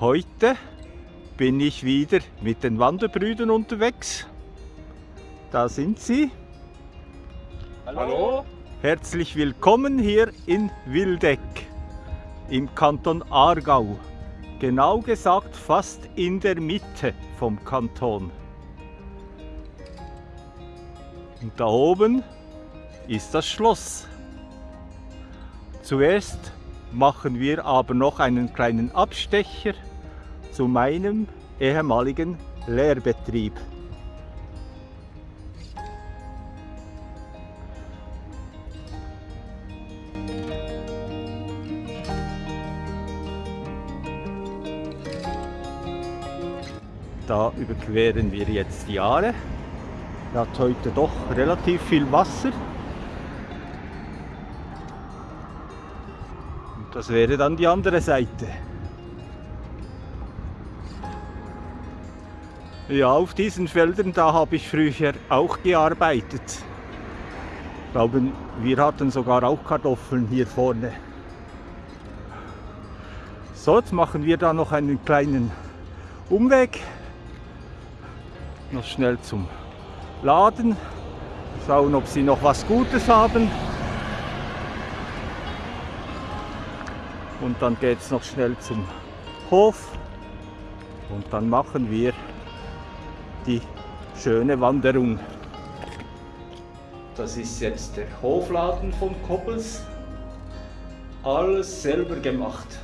Heute bin ich wieder mit den Wanderbrüdern unterwegs. Da sind sie. Hallo. Herzlich willkommen hier in Wildeck im Kanton Aargau. Genau gesagt fast in der Mitte vom Kanton. Und da oben ist das Schloss. Zuerst machen wir aber noch einen kleinen Abstecher zu meinem ehemaligen Lehrbetrieb. Da überqueren wir jetzt die Aare. Er hat heute doch relativ viel Wasser. Und das wäre dann die andere Seite. Ja, auf diesen Feldern, da habe ich früher auch gearbeitet. Ich glaube, wir hatten sogar auch Kartoffeln hier vorne. So, jetzt machen wir da noch einen kleinen Umweg. Noch schnell zum Laden. Schauen, ob sie noch was Gutes haben. Und dann geht es noch schnell zum Hof. Und dann machen wir die schöne Wanderung. Das ist jetzt der Hofladen von Koppels. Alles selber gemacht.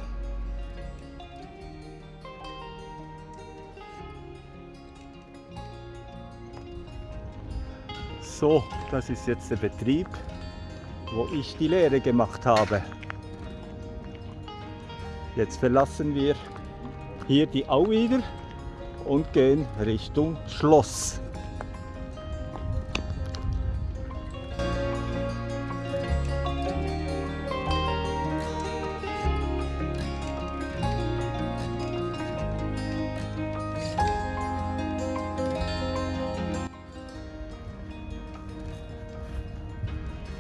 So, das ist jetzt der Betrieb, wo ich die Lehre gemacht habe. Jetzt verlassen wir hier die Au wieder und gehen Richtung Schloss.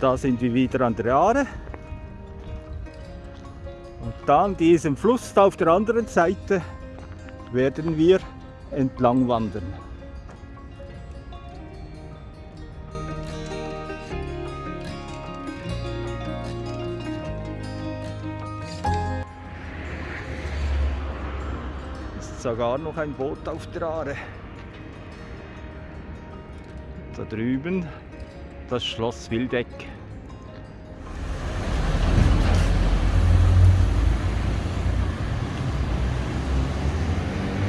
Da sind wir wieder an der Aare. Und dann diesem Fluss auf der anderen Seite werden wir entlang wandern. Ist sogar noch ein Boot auf der Aare. Da drüben das Schloss Wildeck.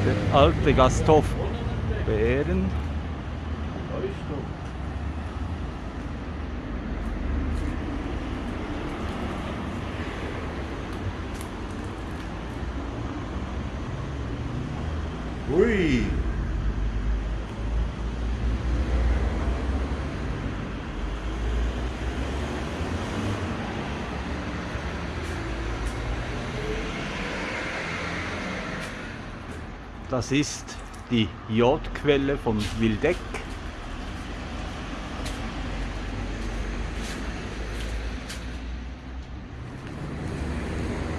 Der alte Gasthof Bären. Ui. Das ist die Jodquelle von Wildeck.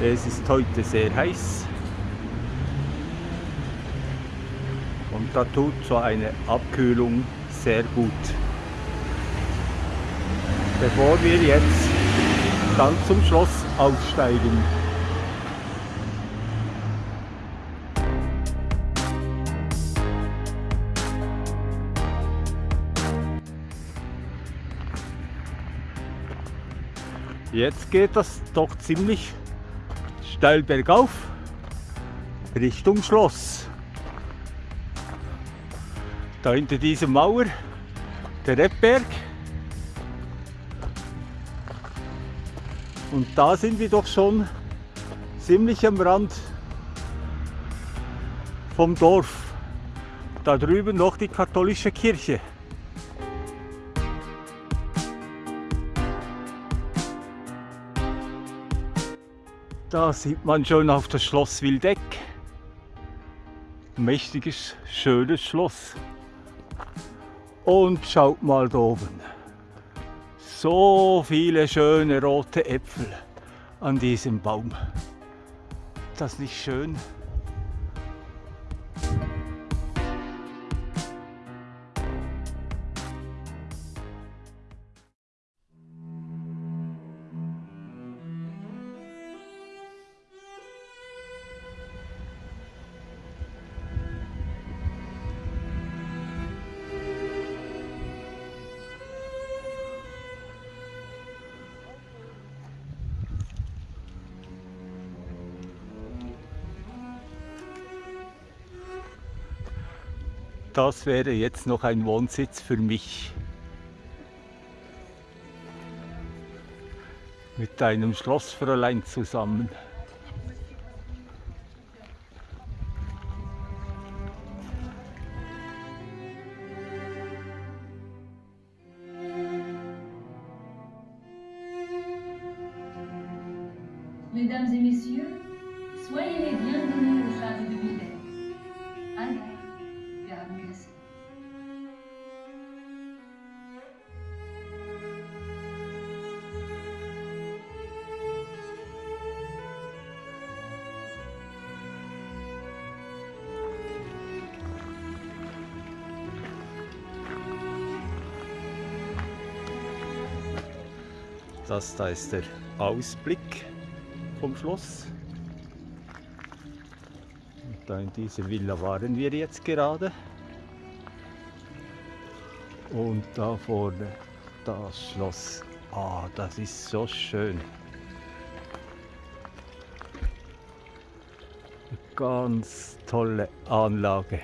Es ist heute sehr heiß. Und da tut so eine Abkühlung sehr gut. Bevor wir jetzt dann zum Schloss aufsteigen. Jetzt geht das doch ziemlich steil bergauf Richtung Schloss. Da hinter dieser Mauer der Rebberg. Und da sind wir doch schon ziemlich am Rand vom Dorf. Da drüben noch die katholische Kirche. Da sieht man schon auf das Schloss Wildeck. Mächtiges, schönes Schloss. Und schaut mal da oben. So viele schöne rote Äpfel an diesem Baum. Das nicht schön? Das wäre jetzt noch ein Wohnsitz für mich. Mit deinem Schlossfräulein zusammen. Das da ist der Ausblick vom Schloss. Und da in dieser Villa waren wir jetzt gerade. Und da vorne das Schloss. Ah, das ist so schön. Eine ganz tolle Anlage.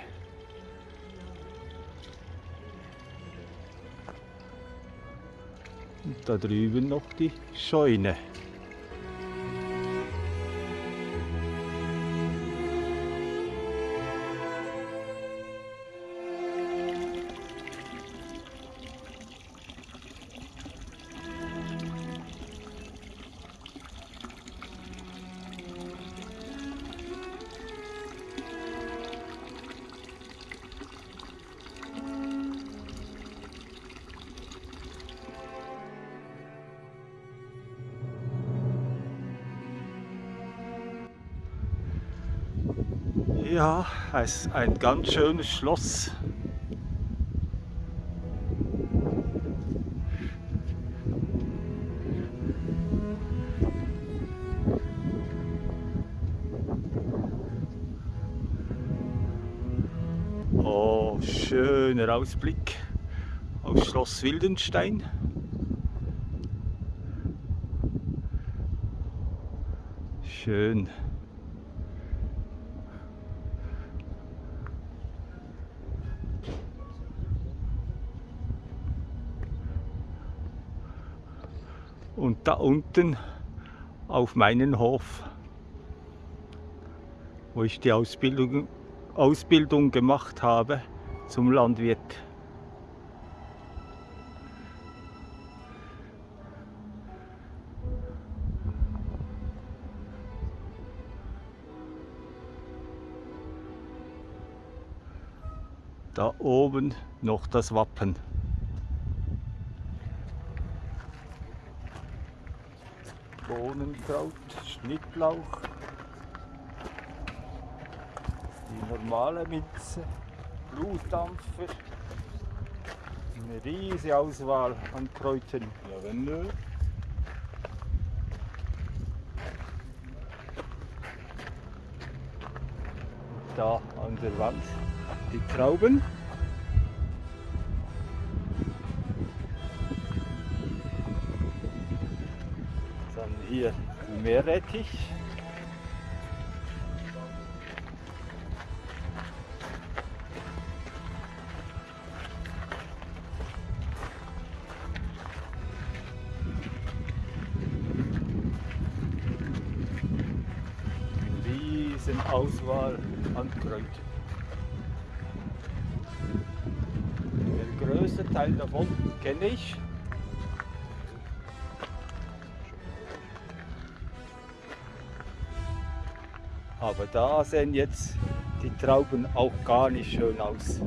Da drüben noch die Scheune. Ja, es ist ein ganz schönes Schloss. Oh, schöner Ausblick auf Schloss Wildenstein. Schön. Und da unten auf meinen Hof, wo ich die Ausbildung, Ausbildung gemacht habe zum Landwirt. Da oben noch das Wappen. Bohnenkraut, Schnittlauch, die normale Minze, Blutdampfer, eine riesige Auswahl an Kräutern. Lavendel. Da an der Wand die Trauben. Hier Meerrettich. Riesen Auswahl an Kräutern. Der größte Teil davon kenne ich. Da sehen jetzt die Trauben auch gar nicht schön aus.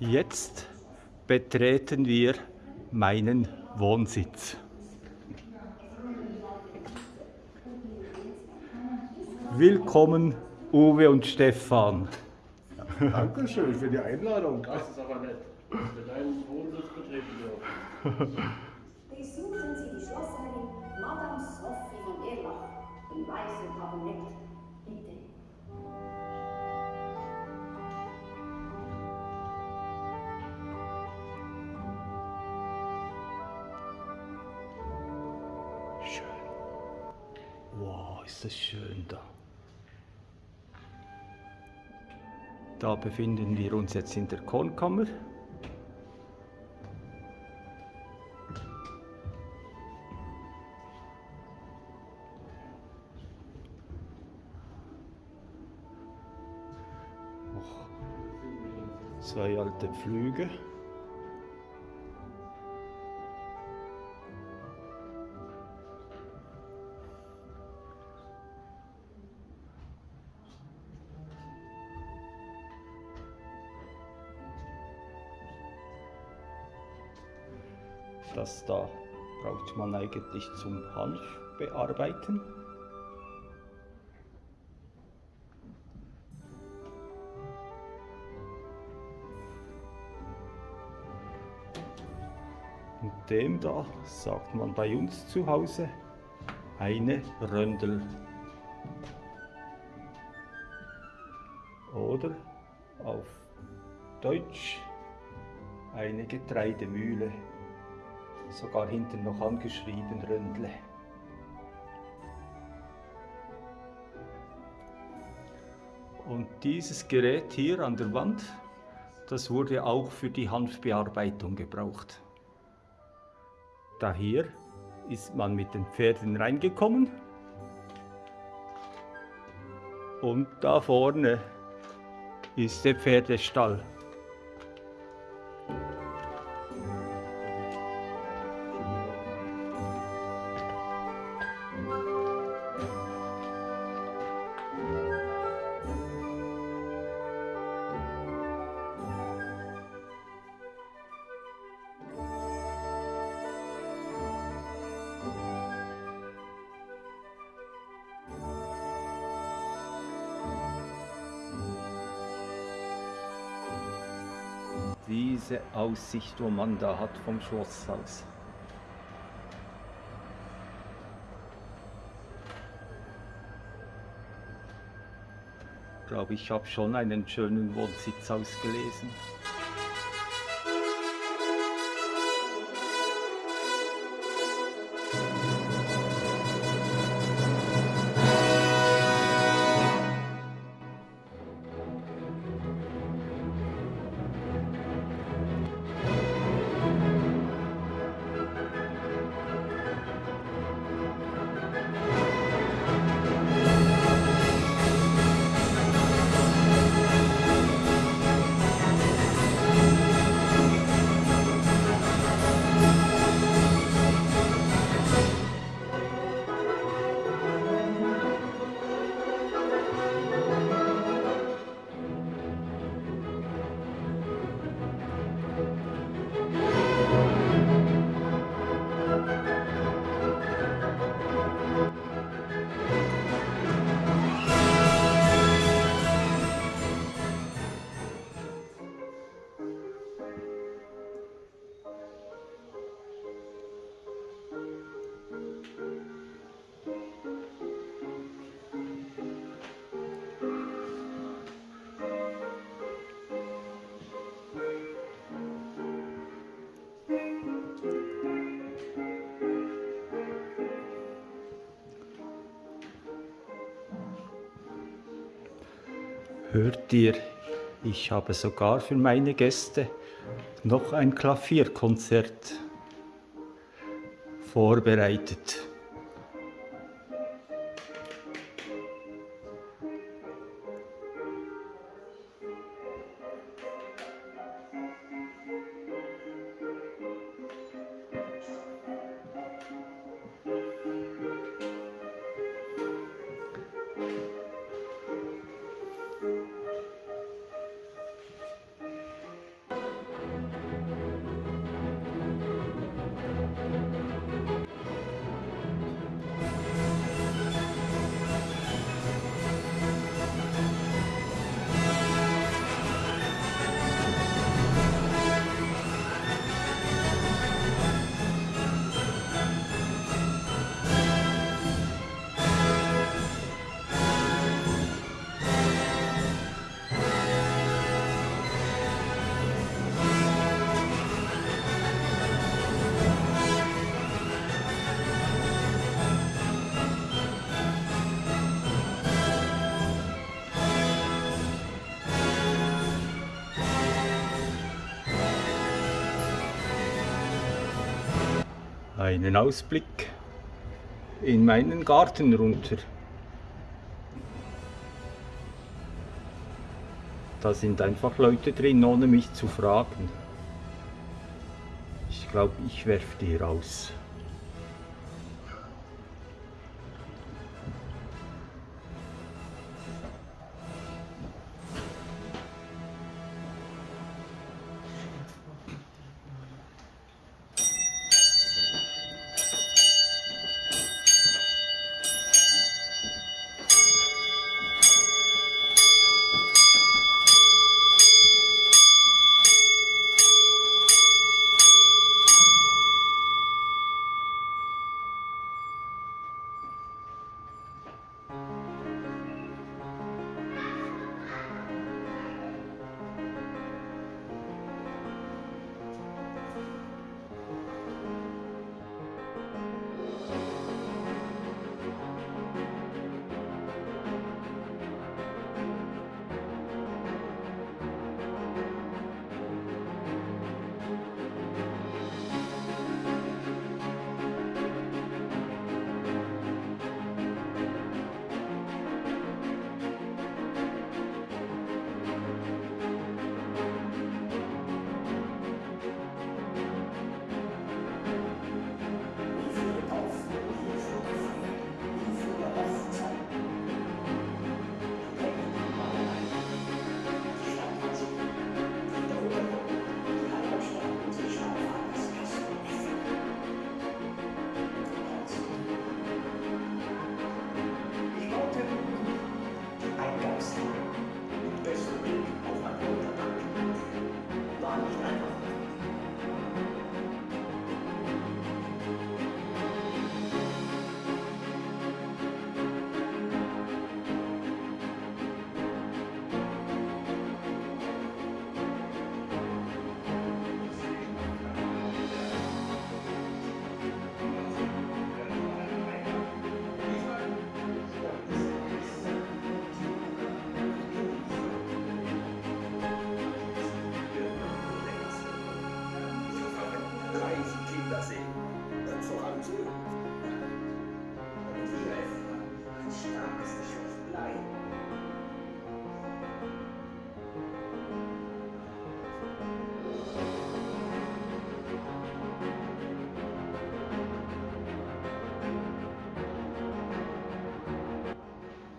Jetzt betreten wir meinen Wohnsitz. Willkommen Uwe und Stefan. Dankeschön für die Einladung. Das ist aber nett. Für deinen Wohnsitz betreten dürfen. Das schön da. Da befinden wir uns jetzt in der Kornkammer. Zwei alte Pflüge. Das da braucht man eigentlich zum Hanf bearbeiten. Und dem da sagt man bei uns zu Hause eine Röndel. Oder auf Deutsch eine Getreidemühle. Sogar hinten noch angeschrieben Röndle. Und dieses Gerät hier an der Wand, das wurde auch für die Hanfbearbeitung gebraucht. Da hier ist man mit den Pferden reingekommen und da vorne ist der Pferdestall. Aussicht, wo man da hat vom Schlosshaus. Ich glaube, ich habe schon einen schönen Wohnsitz ausgelesen. Hört ihr, ich habe sogar für meine Gäste noch ein Klavierkonzert vorbereitet. Einen Ausblick in meinen Garten runter. Da sind einfach Leute drin, ohne mich zu fragen. Ich glaube, ich werfe die raus.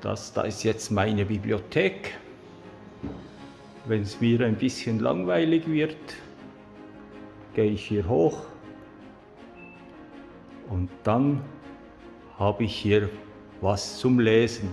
Das da ist jetzt meine Bibliothek. Wenn es mir ein bisschen langweilig wird, gehe ich hier hoch und dann habe ich hier was zum Lesen.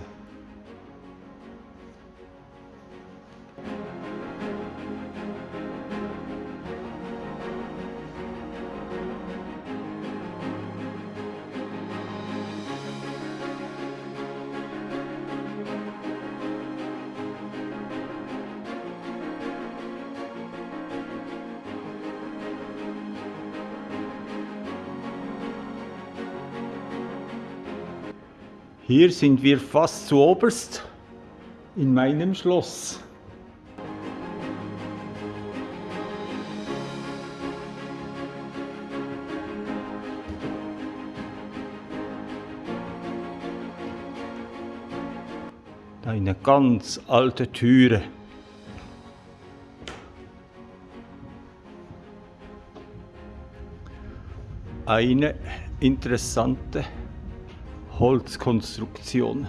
Hier sind wir fast zu oberst in meinem Schloss. Eine ganz alte Türe. Eine interessante Holzkonstruktion.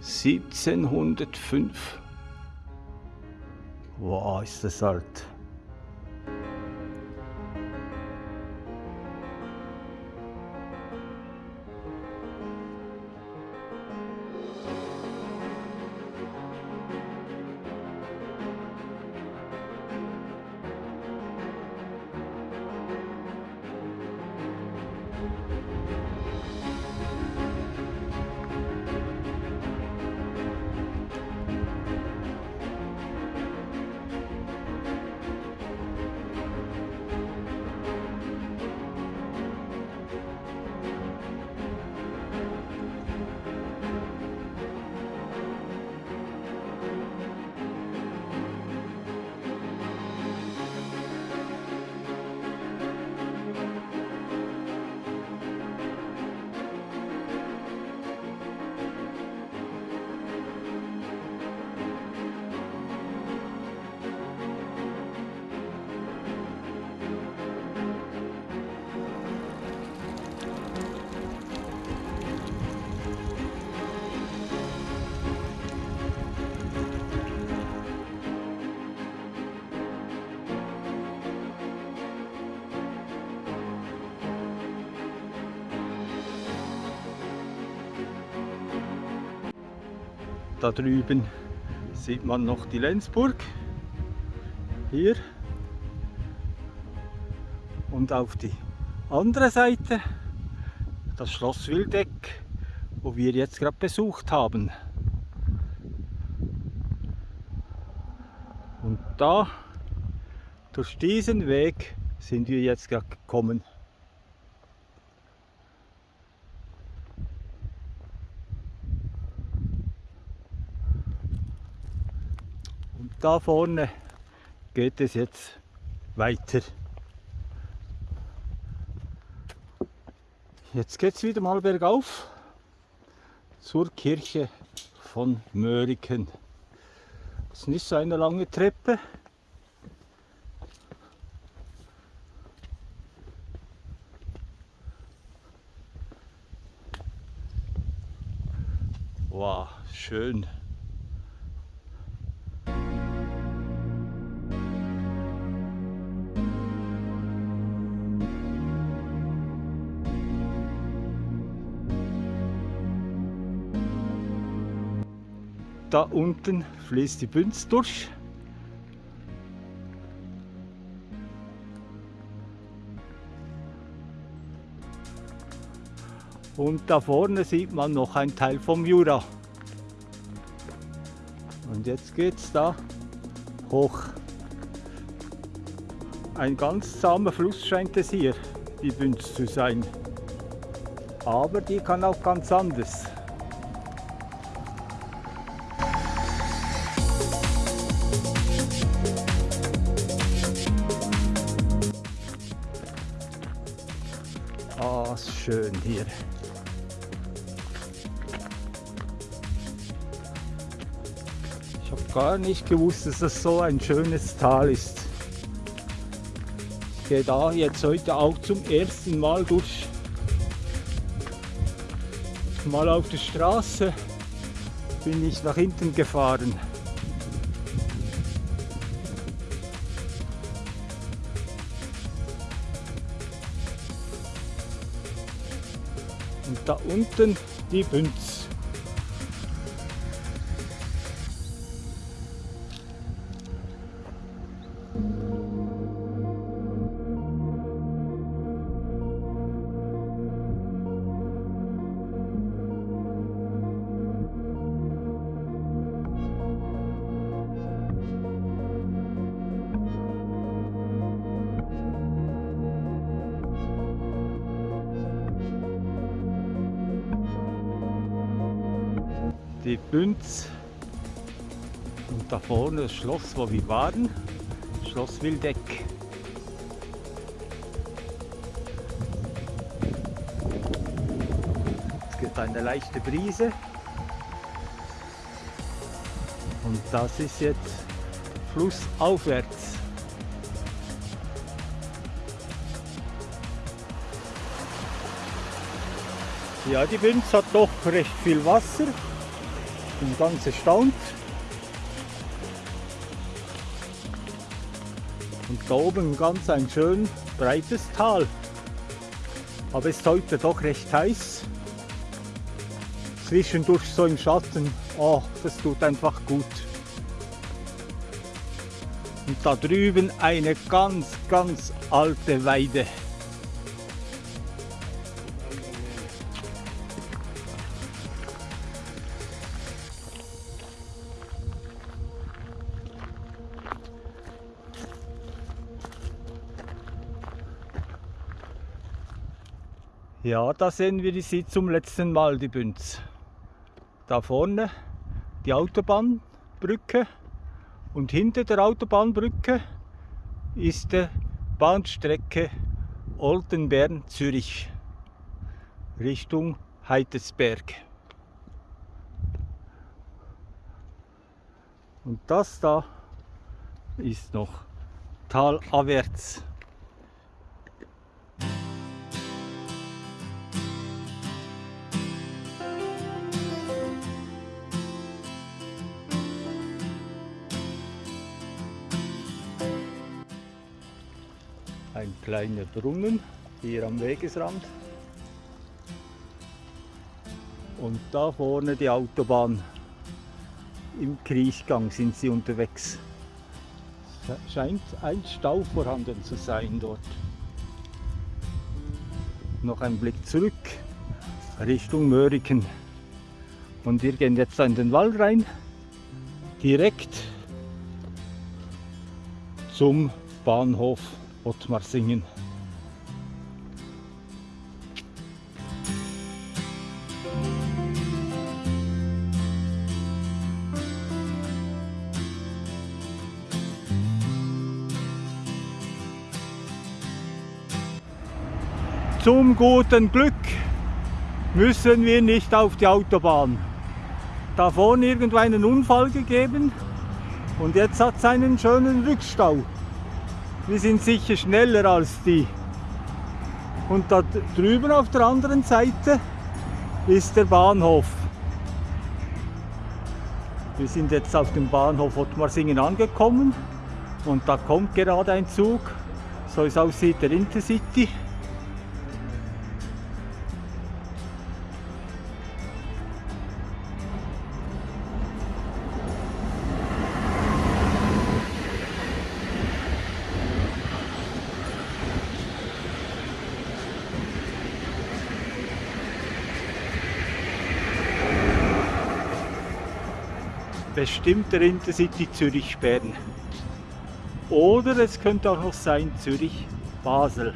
1705. Wow, ist das alt. Da drüben sieht man noch die Lenzburg. Hier. Und auf die andere Seite das Schloss Wildeck, wo wir jetzt gerade besucht haben. Und da, durch diesen Weg, sind wir jetzt gerade gekommen. Da vorne geht es jetzt weiter. Jetzt geht es wieder mal bergauf zur Kirche von Möriken. Das ist nicht so eine lange Treppe. Wow, schön. Da unten fließt die Bünz durch. Und da vorne sieht man noch ein Teil vom Jura. Und jetzt geht es da hoch. Ein ganz zahmer Fluss scheint es hier, die Bünz zu sein. Aber die kann auch ganz anders. Schön hier. Ich habe gar nicht gewusst, dass das so ein schönes Tal ist. Ich gehe da jetzt heute auch zum ersten Mal durch. Mal auf der Straße bin ich nach hinten gefahren. Unten die Bünz. Die Bünz. Und da vorne das Schloss, wo wir waren. Schloss Wildeck. Es gibt eine leichte Brise. Und das ist jetzt flussaufwärts. Ja, die Bünz hat doch recht viel Wasser. Bin ganz erstaunt. Und da oben ganz ein schön breites Tal. Aber es ist heute doch recht heiß. Zwischendurch so im Schatten. Oh, das tut einfach gut. Und da drüben eine ganz, ganz alte Weide. Ja, da sehen wir sie zum letzten Mal, die Bünz. Da vorne die Autobahnbrücke und hinter der Autobahnbrücke ist die Bahnstrecke Oltenbern-Zürich Richtung Heidesberg. Und das da ist noch talabwärts. Kleiner Brunnen hier am Wegesrand. Und da vorne die Autobahn. im Kriechgang sind sie unterwegs. Es scheint ein Stau vorhanden zu sein dort. Noch ein Blick zurück Richtung Möriken. Und wir gehen jetzt in den Wald rein, direkt zum Bahnhof Ottmarsingen. Zum guten Glück müssen wir nicht auf die Autobahn. Da vorne irgendwo einen Unfall gegeben und jetzt hat es einen schönen Rückstau. Wir sind sicher schneller als die. Und da drüben auf der anderen Seite ist der Bahnhof. Wir sind jetzt auf dem Bahnhof Ottmarsingen angekommen und da kommt gerade ein Zug, so es aussieht der Intercity. Bestimmt der Intercity Zürich-Bern. Oder es könnte auch noch sein Zürich-Basel.